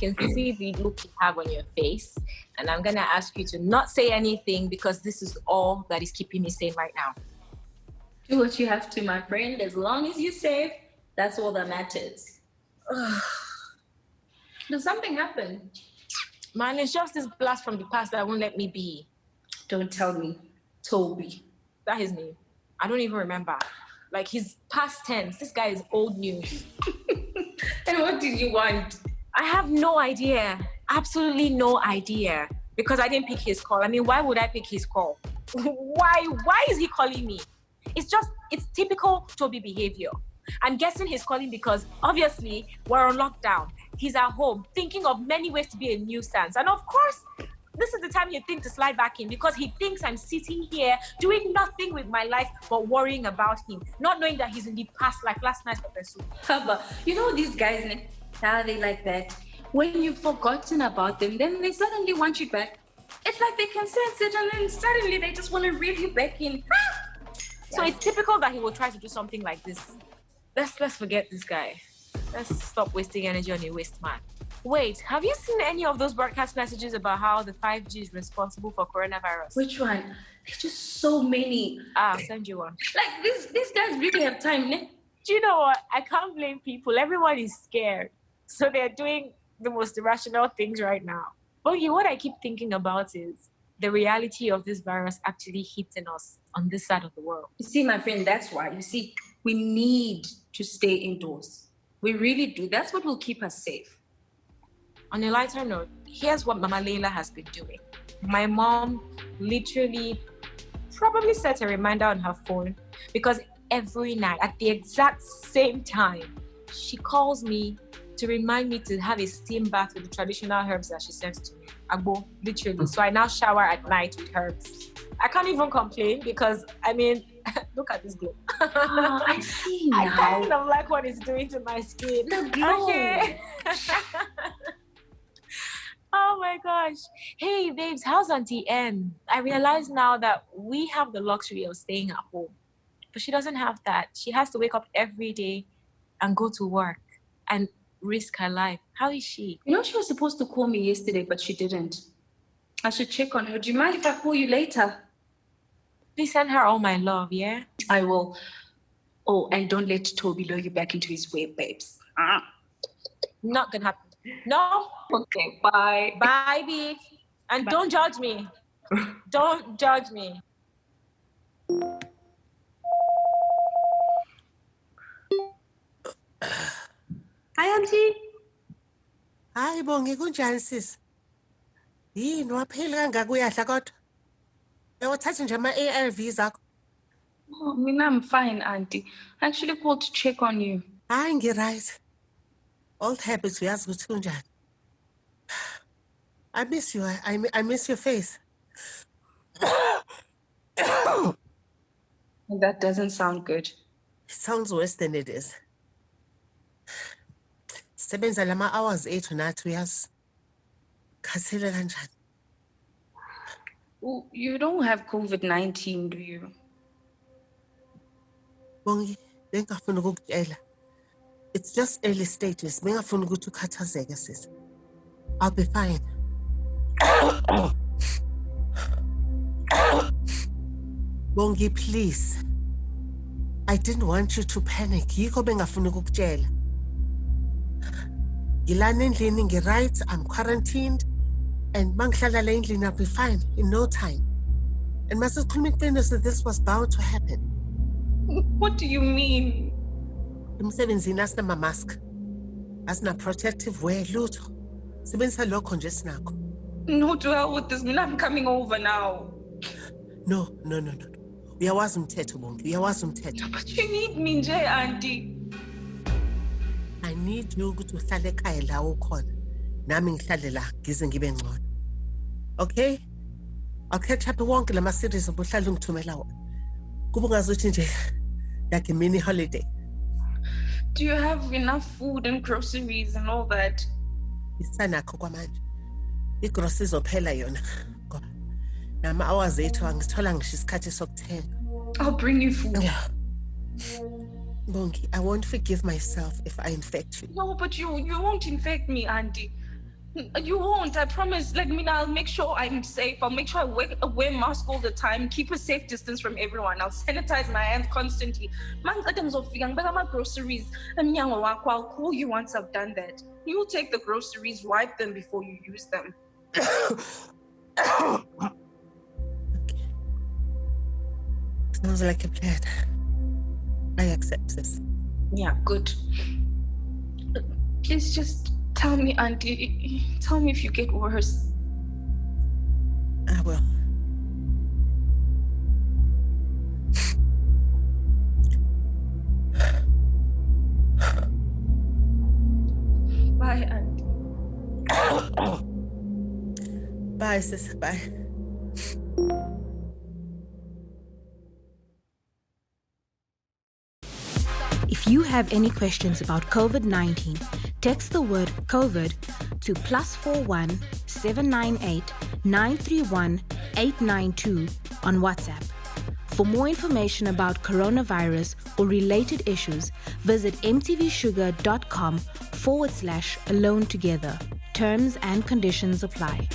can see the look you have on your face, and I'm gonna ask you to not say anything because this is all that is keeping me sane right now. Do what you have to, my friend. As long as you're safe, that's all that matters. Does something happen? Man, it's just this blast from the past that won't let me be. Don't tell me. Toby. That his name. I don't even remember. Like his past tense. This guy is old news. and what did you want? I have no idea. Absolutely no idea. Because I didn't pick his call. I mean, why would I pick his call? why why is he calling me? It's just it's typical Toby behavior. I'm guessing he's calling because obviously we're on lockdown. He's at home thinking of many ways to be a nuisance. And of course, this is the time you think to slide back in because he thinks I'm sitting here doing nothing with my life but worrying about him, not knowing that he's in the past, like last night's episode. But you know these guys, eh? How they like that. When you've forgotten about them, then they suddenly want you back. It's like they can sense it and then suddenly they just want to reel you back in. So it's typical that he will try to do something like this. Let's let's forget this guy. Let's stop wasting energy on a waste man. Wait, have you seen any of those broadcast messages about how the 5G is responsible for coronavirus? Which one? There's just so many. Ah, I'll send you one. Like these these guys really have time, ne? Do you know what? I can't blame people. Everyone is scared. So they're doing the most irrational things right now. But you what I keep thinking about is the reality of this virus actually hitting us on this side of the world. You see, my friend, that's why. You see, we need to stay indoors. We really do. That's what will keep us safe. On a lighter note, here's what Mama Leila has been doing. My mom literally probably set a reminder on her phone because every night at the exact same time, she calls me to remind me to have a steam bath with the traditional herbs that she sends to me. Agbo, literally. Mm. So I now shower at night with herbs. I can't even complain because I mean, look at this glow. oh, I see now. I kind of like what it's doing to my skin. The glow. Okay. oh my gosh. Hey babes, how's Auntie N? I realize now that we have the luxury of staying at home. But she doesn't have that. She has to wake up every day and go to work and risk her life. How is she? You know, she was supposed to call me yesterday, but she didn't. I should check on her. Do you mind if I call you later? Please send her all my love, yeah? I will. Oh, and don't let Toby lure you back into his web, babes. Ah. Not gonna happen. No. Okay, bye. Bye, B. And bye. don't judge me. don't judge me. Hi, Auntie. Hayi bongi kunjani sisi? Yini waphila kangaka uyadla kodwa? Uyawathatha nje ama-ARVs akho? Oh, mina I'm fine, Auntie. I actually called to check on you. Hayi ngi-right. Old habits uyazi ukuthi kunjani. I miss you. I, I miss your face. that doesn't sound good. It sounds worse than it is. Sebenza lama hours ethu nathi uyazi. Kanjani? You don't have COVID-19, do you? Bongi, bengafuna ukukutshela. It's just early stages. Bengafuna ukuthi ukhathazeke sis. I'll be fine. Bongi, please. I didn't want you to panic. Yikho bengafuna ukukutshela. Ngilana endlini ngi-right, I'm quarantined. And mangihlala la endlini I'll be fine in no time. And masikhuluma iqiniso this was bound to happen. What do you mean? Emsebenzini asinama-mask. Asina-protective wear lutho. Sebenzisa lokho nje sinakho. No, to hell with this. I'm coming over now. No, no, no, no. Uyawazi umthetho bonke. Uyawazi umthetho. But you need me nje, auntie. Need you ukuthi uhlale ekhaya la ukhona. Nami ngihlale la ngize ngibe ngcono. Okay? I'll catch up wonke lama series obuhlala ungithumela wona. Kuba ungazuthi nje like a mini holiday. Do you have enough food and groceries and all that? Isanakho kwamanje. igrosi izophela yona nama-hours ethu ngisho isikhathi sokuthenga I'll bring you food. Yeah. Bongi, I won't forgive myself if I infect you. No, but you you won't infect me, Auntie. You won't, I promise. Like, I mean, I'll make sure I'm safe. I'll make sure I wear, wear mask all the time, keep a safe distance from everyone. I'll sanitize my hands constantly. Man, items of my groceries. I'll call you once I've done that. You take the groceries, wipe them before you use them. Sounds like a plan. I accept this. Yeah, good. Please just tell me, Auntie. Tell me if you get worse. I will. Bye, Auntie. Bye, sis. Bye. If you have any questions about COVID 19, text the word COVID to plus 41 798 931 892 on WhatsApp. For more information about coronavirus or related issues, visit mtvshuga.com forward slash alone together. Terms and conditions apply.